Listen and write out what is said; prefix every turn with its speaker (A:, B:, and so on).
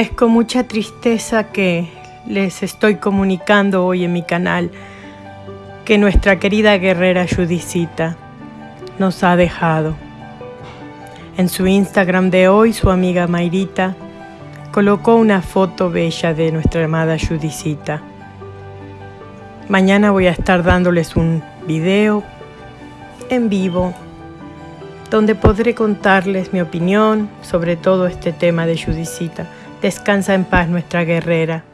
A: Es con mucha tristeza que les estoy comunicando hoy en mi canal que nuestra querida guerrera Judicita nos ha dejado. En su Instagram de hoy, su amiga Mayrita colocó una foto bella de nuestra amada Judicita. Mañana voy a estar dándoles un video en vivo donde podré contarles mi opinión sobre todo este tema de Judicita. Descansa en paz nuestra guerrera.